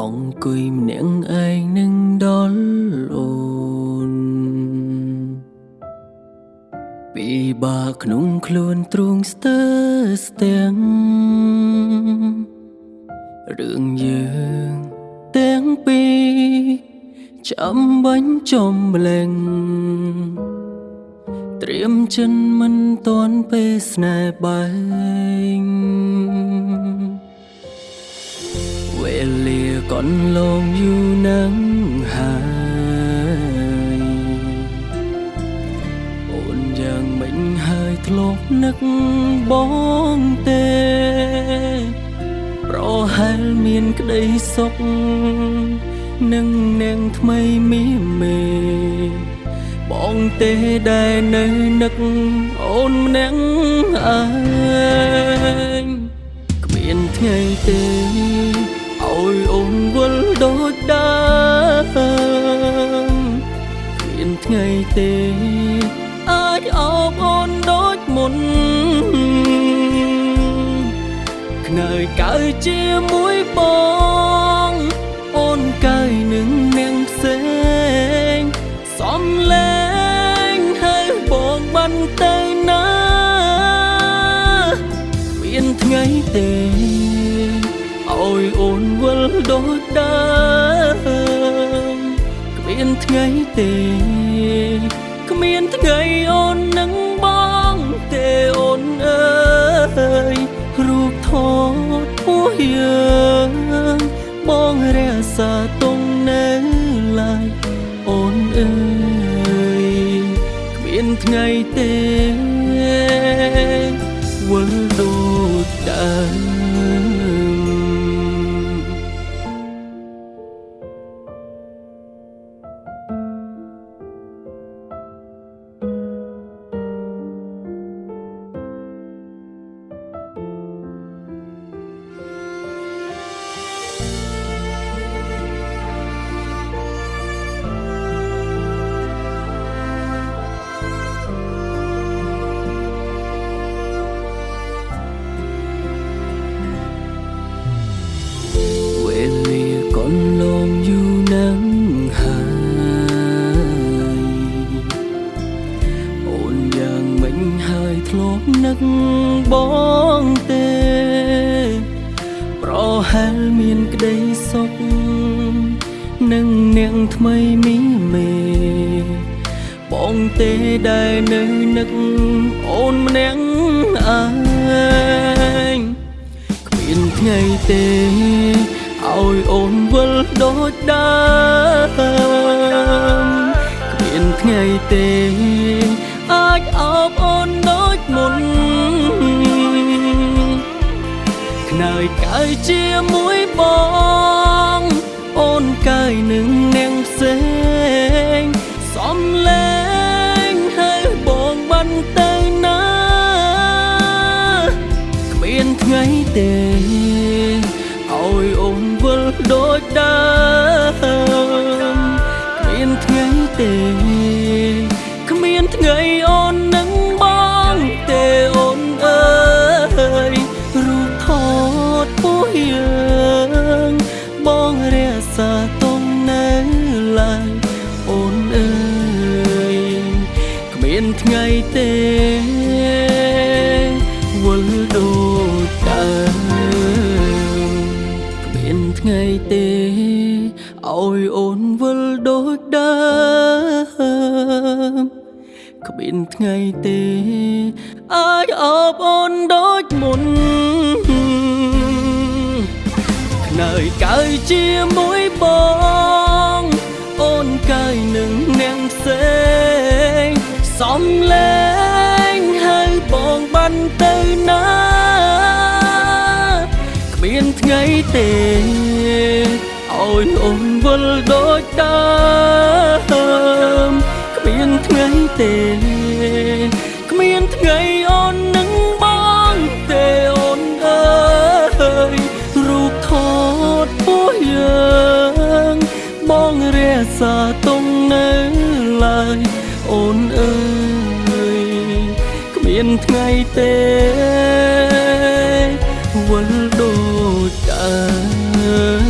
អង្គុយម្នាក់ឯងនឹងដល់អូនពីបាក្នុងខ្លួនទ្រង់ស្ទើស្ទាំងរឿងយើងទាំងពីរចាំបាញ់ចំម្លែងត្រៀមចិនមិនតន់ពេលស្នេហ៍បែងវេលា កន្លងយូរនឹងហើយអូនយ៉ាងមិនហើយធ្លាប់នឹកបងទេ ប្រហែលមានក្តីសុខនឹងនាងថ្មីមីមេបងទេដែលនៅនឹកអូនម្នាក់ឯងគ្មានថ្ងៃទេ ទេអាចអបអូនដូចមុនខ្នើយកើជាមួយបងអូនកើយនឹងនាងផ្សេងសំលេងហើយបងបានទៅណាមានថ្ងៃទេឲ្យអូនវល់ដូចដើមគ្មានថ្ងៃទេ រក្សាទុំនៅឡើយអូនអើយគ្មានថ្ងៃទេវល់ដូចដើម ធ្លាប់នឹកបងទេ ប្រហែលមានក្តីសុខនឹងនាងថ្មីមីមេបងទេដែលនៅនឹកអូនម្នាក់ឯងគ្មានថ្ងៃទេឲ្យអូនវិលដូចដើមគ្មានថ្ងៃទេ អាចអបអូន យកើយជាមួយបង អូនកើយនឹងនាងផ្សេងសំលេងហើយបងបានទៅណាគ្មានថ្ងៃទេឲ្យអូនវិលដូចដើមគ្មានថ្ងៃទេ មានថ្ងៃទេវល់ដូចដើមគ្មានថ្ងៃទេឲ្យអូនវល់ដូចដើមគ្មានថ្ងៃទេអាចអបអូនដូចមុនខ្នើយកើយជាមួយបងអូនកើយនឹងនាងផ្សេង សំលេងហើយបងបានទៅណាគ្មានថ្ងៃទេឲ្យអូនវិលដូចដើមគ្មានថ្ងៃទេគ្មានថ្ងៃអូននឹងបងទេអូនអើយរូបថតពោះយើងបងរក្សាទុំ miền ngày tết quân đồ trời